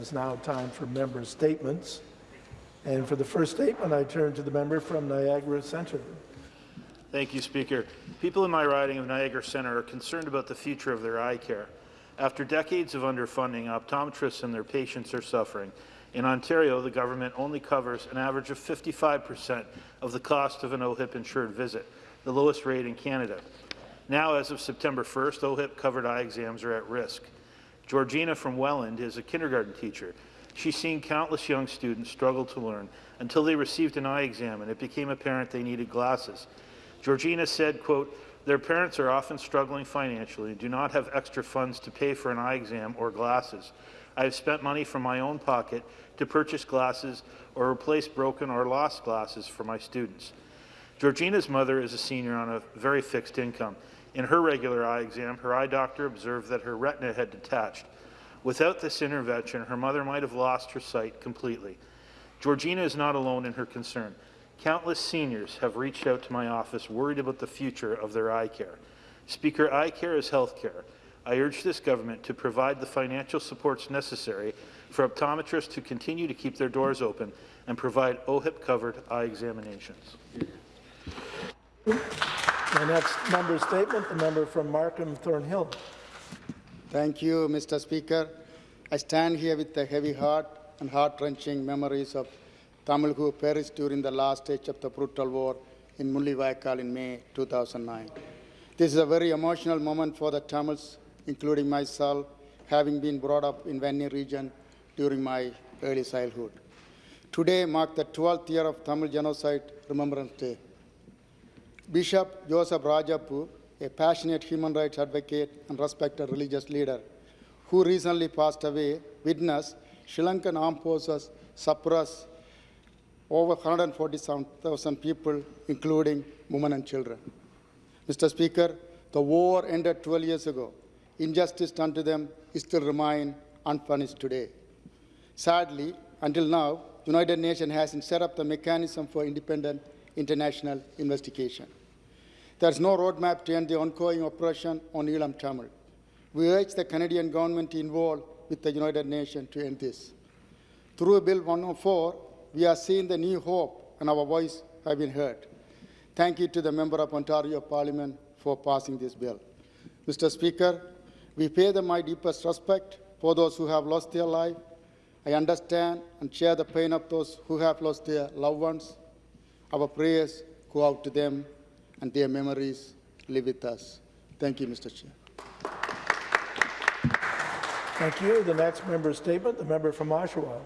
is now time for member statements. And for the first statement, I turn to the member from Niagara Centre. Thank you, Speaker. People in my riding of Niagara Centre are concerned about the future of their eye care. After decades of underfunding, optometrists and their patients are suffering. In Ontario, the government only covers an average of 55 percent of the cost of an OHIP-insured visit, the lowest rate in Canada. Now, as of September 1st, OHIP-covered eye exams are at risk. Georgina from Welland is a kindergarten teacher. She's seen countless young students struggle to learn until they received an eye exam and it became apparent they needed glasses. Georgina said, quote, their parents are often struggling financially and do not have extra funds to pay for an eye exam or glasses. I have spent money from my own pocket to purchase glasses or replace broken or lost glasses for my students. Georgina's mother is a senior on a very fixed income. In her regular eye exam, her eye doctor observed that her retina had detached. Without this intervention, her mother might have lost her sight completely. Georgina is not alone in her concern. Countless seniors have reached out to my office worried about the future of their eye care. Speaker, eye care is health care. I urge this government to provide the financial supports necessary for optometrists to continue to keep their doors open and provide OHIP-covered eye examinations. The next member statement, the member from Markham Thornhill. Thank you, Mr. Speaker. I stand here with a heavy heart and heart-wrenching memories of Tamil who perished during the last stage of the brutal war in Mullivaikal in May 2009. This is a very emotional moment for the Tamils, including myself, having been brought up in Vanni region during my early childhood. Today marks the 12th year of Tamil Genocide Remembrance Day. Bishop Joseph Rayappu, a passionate human rights advocate and respected religious leader, who recently passed away, witnessed Sri Lankan armed forces suppress over 147,000 people, including women and children. Mr. Speaker, the war ended 12 years ago. Injustice done to them still remain unpunished today. Sadly, until now, the United Nations hasn't set up the mechanism for independent international investigation. There is no roadmap to end the ongoing oppression on Eelam Tamil. We urge the Canadian government to involve with the United Nations to end this. Through Bill 104, we are seeing the new hope and our voice have been heard. Thank you to the Member of Ontario Parliament for passing this bill. Mr. Speaker, we pay them my deepest respect for those who have lost their life. I understand and share the pain of those who have lost their loved ones. Our prayers go out to them and their memories live with us. Thank you, Mr. Chair. Thank you. The next member statement, the member from Oshawa.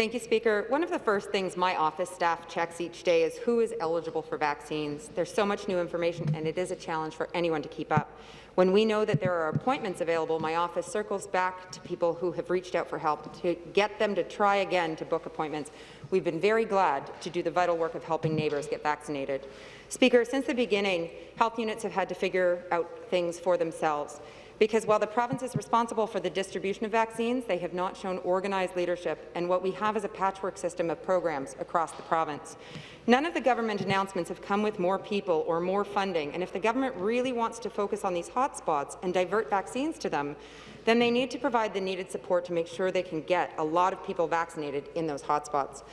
Thank you, Speaker. One of the first things my office staff checks each day is who is eligible for vaccines. There's so much new information, and it is a challenge for anyone to keep up. When we know that there are appointments available, my office circles back to people who have reached out for help to get them to try again to book appointments. We've been very glad to do the vital work of helping neighbours get vaccinated. Speaker, since the beginning, health units have had to figure out things for themselves because while the province is responsible for the distribution of vaccines, they have not shown organized leadership, and what we have is a patchwork system of programs across the province. None of the government announcements have come with more people or more funding, and if the government really wants to focus on these hotspots and divert vaccines to them, then they need to provide the needed support to make sure they can get a lot of people vaccinated in those hotspots.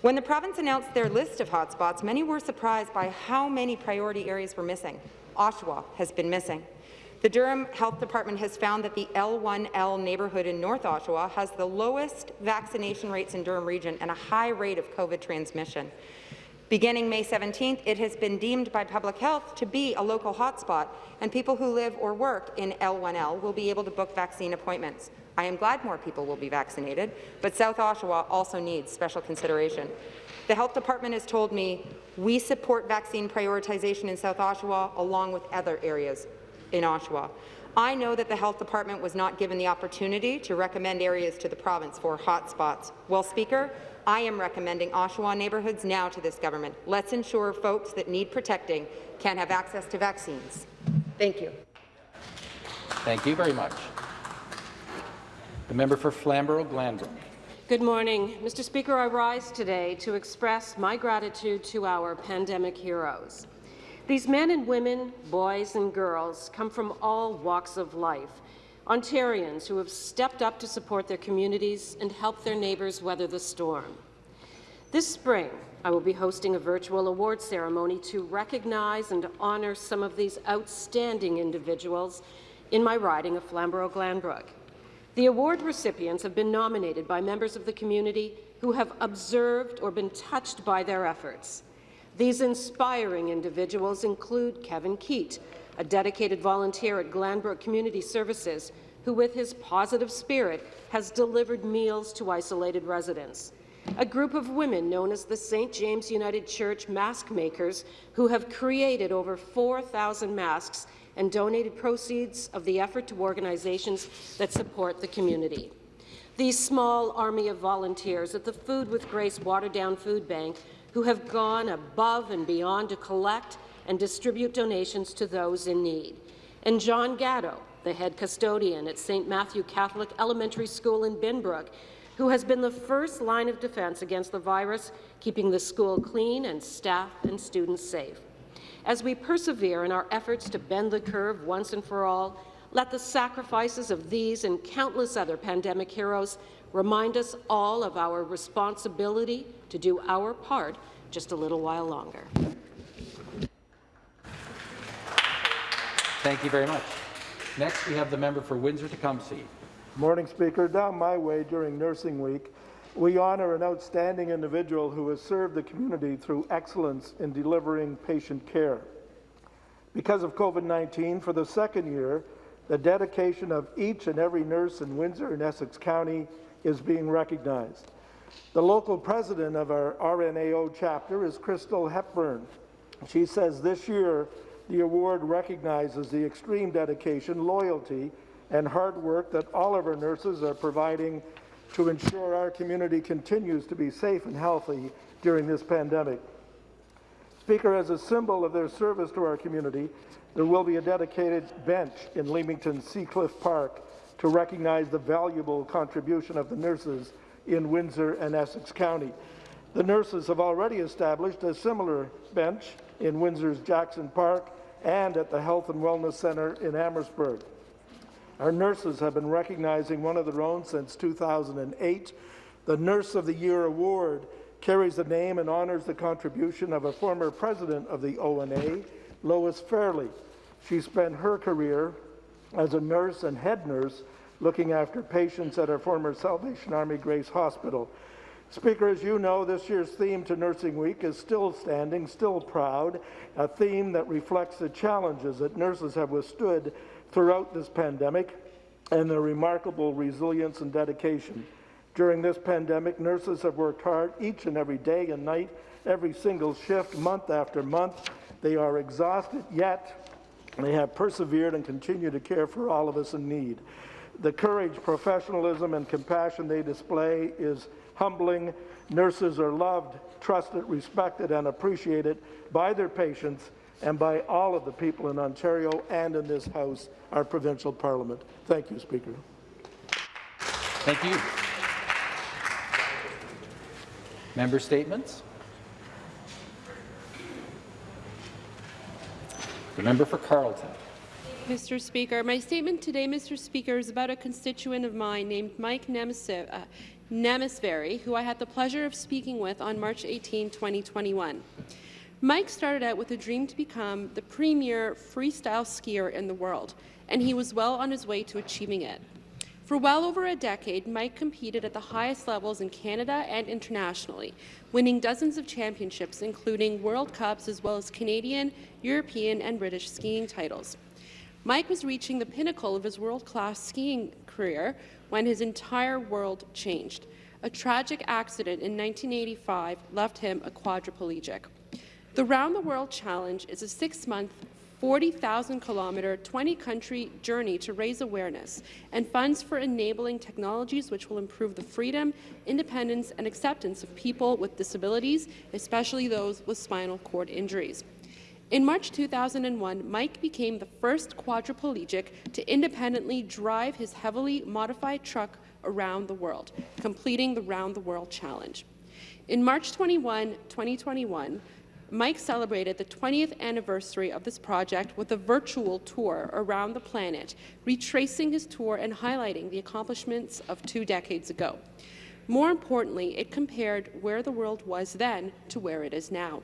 When the province announced their list of hotspots, many were surprised by how many priority areas were missing. Oshawa has been missing. The Durham Health Department has found that the L1L neighbourhood in North Oshawa has the lowest vaccination rates in Durham region and a high rate of COVID transmission. Beginning May 17th, it has been deemed by public health to be a local hotspot, and people who live or work in L1L will be able to book vaccine appointments. I am glad more people will be vaccinated, but South Oshawa also needs special consideration. The Health Department has told me we support vaccine prioritization in South Oshawa along with other areas in Oshawa. I know that the Health Department was not given the opportunity to recommend areas to the province for hotspots. Well, Speaker, I am recommending Oshawa neighbourhoods now to this government. Let's ensure folks that need protecting can have access to vaccines. Thank you. Thank you very much. The member for Flamborough-Glanbrook. Good morning. Mr. Speaker, I rise today to express my gratitude to our pandemic heroes. These men and women, boys and girls, come from all walks of life, Ontarians who have stepped up to support their communities and help their neighbours weather the storm. This spring, I will be hosting a virtual award ceremony to recognize and honour some of these outstanding individuals in my riding of Flamborough-Glanbrook. The award recipients have been nominated by members of the community who have observed or been touched by their efforts. These inspiring individuals include Kevin Keat, a dedicated volunteer at Glanbrook Community Services, who with his positive spirit has delivered meals to isolated residents. A group of women known as the St. James United Church Mask Makers who have created over 4,000 masks and donated proceeds of the effort to organizations that support the community. These small army of volunteers at the Food with Grace Waterdown Food Bank who have gone above and beyond to collect and distribute donations to those in need. And John Gatto, the head custodian at St. Matthew Catholic Elementary School in Binbrook, who has been the first line of defense against the virus, keeping the school clean and staff and students safe. As we persevere in our efforts to bend the curve once and for all, let the sacrifices of these and countless other pandemic heroes remind us all of our responsibility to do our part just a little while longer. Thank you very much. Next, we have the member for Windsor-Tecumseh. Morning, Speaker. Down my way during Nursing Week, we honour an outstanding individual who has served the community through excellence in delivering patient care. Because of COVID-19, for the second year, the dedication of each and every nurse in Windsor and Essex County is being recognized. The local president of our RNAO chapter is Crystal Hepburn. She says this year the award recognizes the extreme dedication, loyalty, and hard work that all of our nurses are providing to ensure our community continues to be safe and healthy during this pandemic. Speaker, as a symbol of their service to our community, there will be a dedicated bench in Leamington Seacliff Park to recognize the valuable contribution of the nurses in Windsor and Essex County. The nurses have already established a similar bench in Windsor's Jackson Park and at the Health and Wellness Centre in Amherstburg. Our nurses have been recognizing one of their own since 2008. The Nurse of the Year Award carries the name and honors the contribution of a former president of the ONA, Lois Fairley. She spent her career as a nurse and head nurse looking after patients at our former Salvation Army Grace Hospital. Speaker, as you know, this year's theme to Nursing Week is Still Standing, Still Proud, a theme that reflects the challenges that nurses have withstood throughout this pandemic and their remarkable resilience and dedication. During this pandemic, nurses have worked hard each and every day and night, every single shift, month after month. They are exhausted, yet they have persevered and continue to care for all of us in need. The courage, professionalism, and compassion they display is humbling. Nurses are loved, trusted, respected, and appreciated by their patients and by all of the people in Ontario and in this House, our provincial parliament. Thank you, Speaker. Thank you. Member statements. The member for Carleton. Mr. Speaker, my statement today, Mr. Speaker, is about a constituent of mine named Mike Nemes uh, who I had the pleasure of speaking with on March 18, 2021. Mike started out with a dream to become the premier freestyle skier in the world, and he was well on his way to achieving it. For well over a decade, Mike competed at the highest levels in Canada and internationally, winning dozens of championships, including World Cups as well as Canadian, European, and British skiing titles. Mike was reaching the pinnacle of his world-class skiing career when his entire world changed. A tragic accident in 1985 left him a quadriplegic. The Round the World Challenge is a six-month, 40,000-kilometre, 20-country journey to raise awareness and funds for enabling technologies which will improve the freedom, independence and acceptance of people with disabilities, especially those with spinal cord injuries. In March 2001, Mike became the first quadriplegic to independently drive his heavily modified truck around the world, completing the Round the World Challenge. In March 21, 2021, Mike celebrated the 20th anniversary of this project with a virtual tour around the planet, retracing his tour and highlighting the accomplishments of two decades ago. More importantly, it compared where the world was then to where it is now.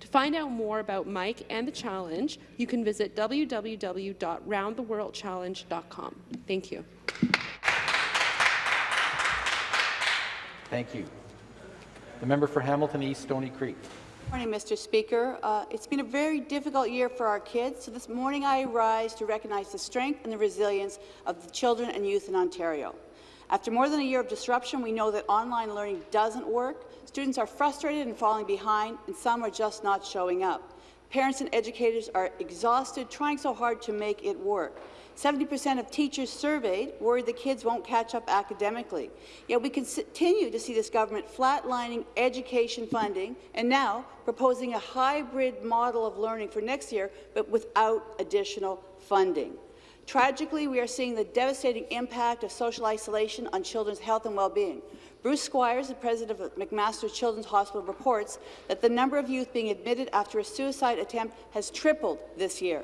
To find out more about Mike and the challenge, you can visit www.roundtheworldchallenge.com. Thank you. Thank you. The member for Hamilton East, Stony Creek. Morning, Mr. Speaker. Uh, it's been a very difficult year for our kids, so this morning I rise to recognize the strength and the resilience of the children and youth in Ontario. After more than a year of disruption, we know that online learning doesn't work, Students are frustrated and falling behind, and some are just not showing up. Parents and educators are exhausted, trying so hard to make it work. 70% of teachers surveyed worried the kids won't catch up academically. Yet we continue to see this government flatlining education funding and now proposing a hybrid model of learning for next year, but without additional funding. Tragically, we are seeing the devastating impact of social isolation on children's health and well-being. Bruce Squires, the president of McMaster Children's Hospital, reports that the number of youth being admitted after a suicide attempt has tripled this year.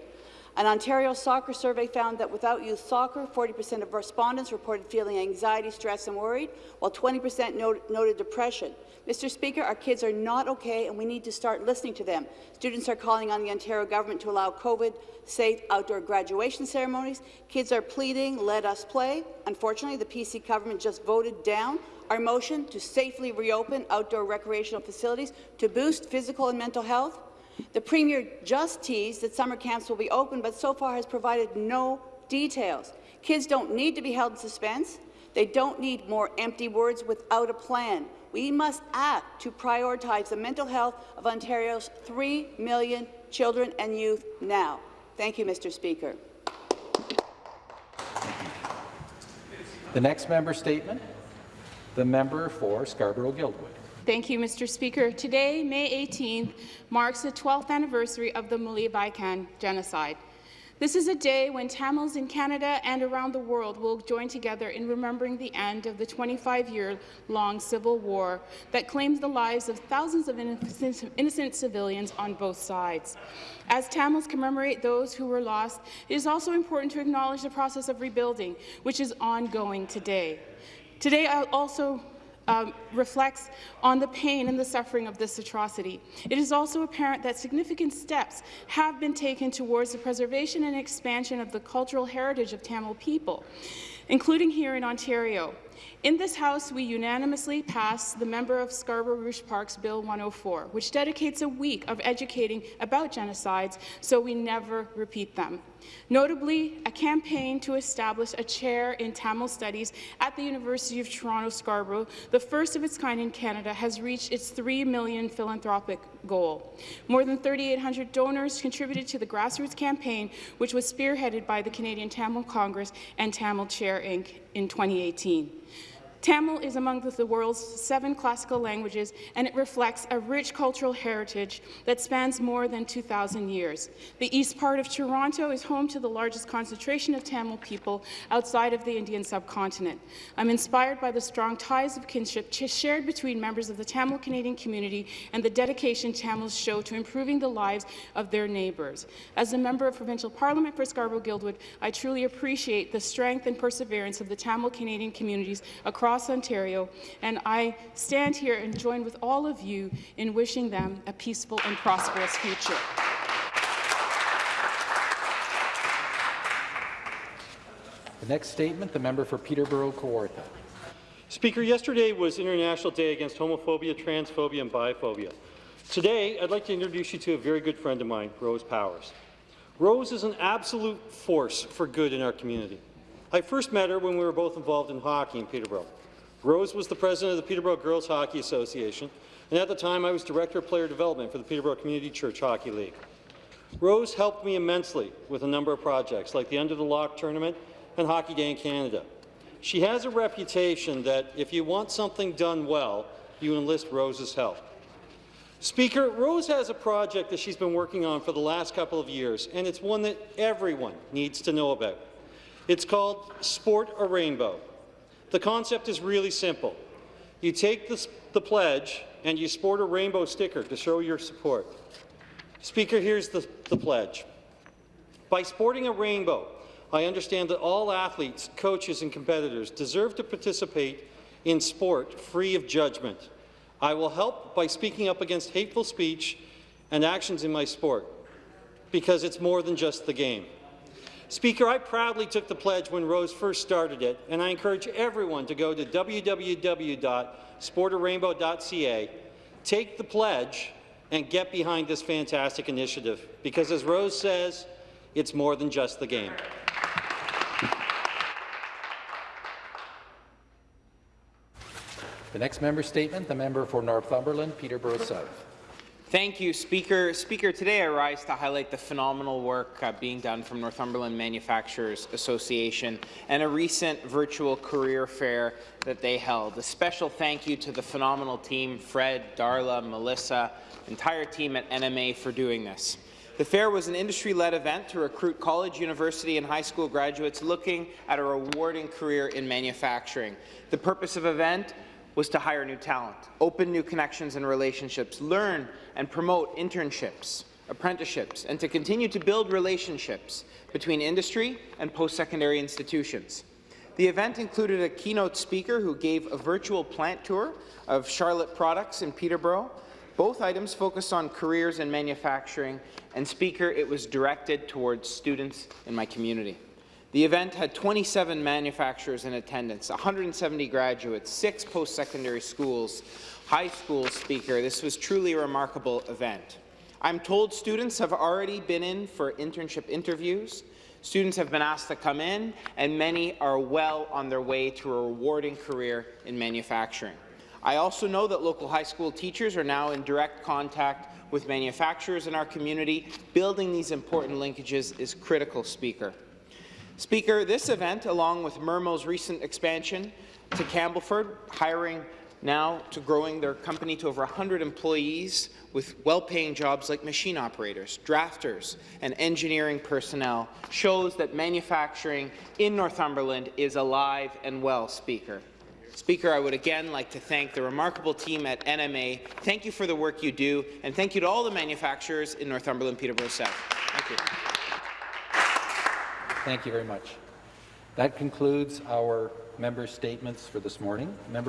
An Ontario soccer survey found that without youth soccer, 40% of respondents reported feeling anxiety, stress and worried, while 20% noted depression. Mr. Speaker, our kids are not okay, and we need to start listening to them. Students are calling on the Ontario government to allow COVID-safe outdoor graduation ceremonies. Kids are pleading, let us play. Unfortunately, the PC government just voted down our motion to safely reopen outdoor recreational facilities to boost physical and mental health. The Premier just teased that summer camps will be open, but so far has provided no details. Kids don't need to be held in suspense. They don't need more empty words without a plan. We must act to prioritize the mental health of Ontario's 3 million children and youth now. Thank you, Mr. Speaker. The next member statement. The member for Scarborough-Guildwood. Thank you, Mr. Speaker. Today, May 18th, marks the 12th anniversary of the Mullivaikal genocide. This is a day when Tamils in Canada and around the world will join together in remembering the end of the 25-year-long civil war that claimed the lives of thousands of innocent civilians on both sides. As Tamils commemorate those who were lost, it is also important to acknowledge the process of rebuilding, which is ongoing today. Today, I also um, reflects on the pain and the suffering of this atrocity. It is also apparent that significant steps have been taken towards the preservation and expansion of the cultural heritage of Tamil people, including here in Ontario. In this House, we unanimously passed the member of Scarborough Rouge Park's Bill 104, which dedicates a week of educating about genocides so we never repeat them. Notably, a campaign to establish a chair in Tamil studies at the University of Toronto Scarborough, the first of its kind in Canada, has reached its 3 million philanthropic goal. More than 3,800 donors contributed to the grassroots campaign, which was spearheaded by the Canadian Tamil Congress and Tamil Chair Inc. in 2018. Tamil is among the world's seven classical languages, and it reflects a rich cultural heritage that spans more than 2,000 years. The east part of Toronto is home to the largest concentration of Tamil people outside of the Indian subcontinent. I'm inspired by the strong ties of kinship shared between members of the Tamil Canadian community and the dedication Tamils show to improving the lives of their neighbours. As a member of provincial parliament for Scarborough-Guildwood, I truly appreciate the strength and perseverance of the Tamil Canadian communities across across Ontario, and I stand here and join with all of you in wishing them a peaceful and prosperous future. The next statement, the member for Peterborough-Kawartha. Speaker, yesterday was International Day Against Homophobia, Transphobia and Biphobia. Today, I'd like to introduce you to a very good friend of mine, Rose Powers. Rose is an absolute force for good in our community. I first met her when we were both involved in hockey in Peterborough. Rose was the president of the Peterborough Girls Hockey Association, and at the time I was Director of Player Development for the Peterborough Community Church Hockey League. Rose helped me immensely with a number of projects, like the Under the Lock Tournament and Hockey Day in Canada. She has a reputation that if you want something done well, you enlist Rose's help. Speaker, Rose has a project that she's been working on for the last couple of years, and it's one that everyone needs to know about. It's called Sport a Rainbow. The concept is really simple. You take the, the pledge and you sport a rainbow sticker to show your support. Speaker, here's the, the pledge. By sporting a rainbow, I understand that all athletes, coaches and competitors deserve to participate in sport free of judgment. I will help by speaking up against hateful speech and actions in my sport, because it's more than just the game. Speaker, I proudly took the pledge when Rose first started it, and I encourage everyone to go to www.sportarainbow.ca, take the pledge, and get behind this fantastic initiative, because as Rose says, it's more than just the game. The next member statement, the member for Northumberland, Peterborough South. Thank you, Speaker. Speaker, today I rise to highlight the phenomenal work uh, being done from Northumberland Manufacturers Association and a recent virtual career fair that they held. A special thank you to the phenomenal team, Fred, Darla, Melissa, entire team at NMA for doing this. The fair was an industry-led event to recruit college, university, and high school graduates looking at a rewarding career in manufacturing. The purpose of event was to hire new talent, open new connections and relationships, learn and promote internships, apprenticeships, and to continue to build relationships between industry and post-secondary institutions. The event included a keynote speaker who gave a virtual plant tour of Charlotte Products in Peterborough. Both items focused on careers in manufacturing, and speaker, it was directed towards students in my community. The event had 27 manufacturers in attendance, 170 graduates, six post-secondary schools, high school speaker. This was truly a remarkable event. I'm told students have already been in for internship interviews. Students have been asked to come in, and many are well on their way to a rewarding career in manufacturing. I also know that local high school teachers are now in direct contact with manufacturers in our community. Building these important linkages is critical, Speaker. Speaker, this event, along with Mermo's recent expansion to Campbellford, hiring now to growing their company to over 100 employees with well-paying jobs like machine operators, drafters, and engineering personnel, shows that manufacturing in Northumberland is alive and well, Speaker. Speaker, I would again like to thank the remarkable team at NMA. Thank you for the work you do, and thank you to all the manufacturers in Northumberland, Peterborough South. Thank you. Thank you very much. That concludes our member statements for this morning. Member